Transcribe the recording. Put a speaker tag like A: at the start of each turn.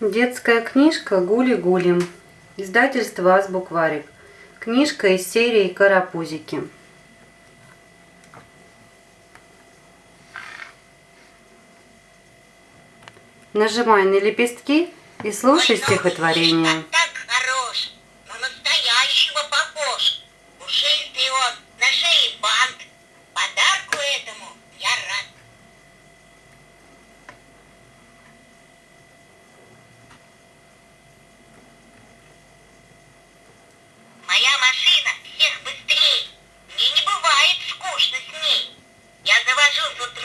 A: Детская книжка "Гули-гулим" Издательство «Азбукварик». Книжка из серии «Карапузики». Нажимай на лепестки и слушай Ой, ну, стихотворение. Так хорош, настоящего папа. Я завожу тут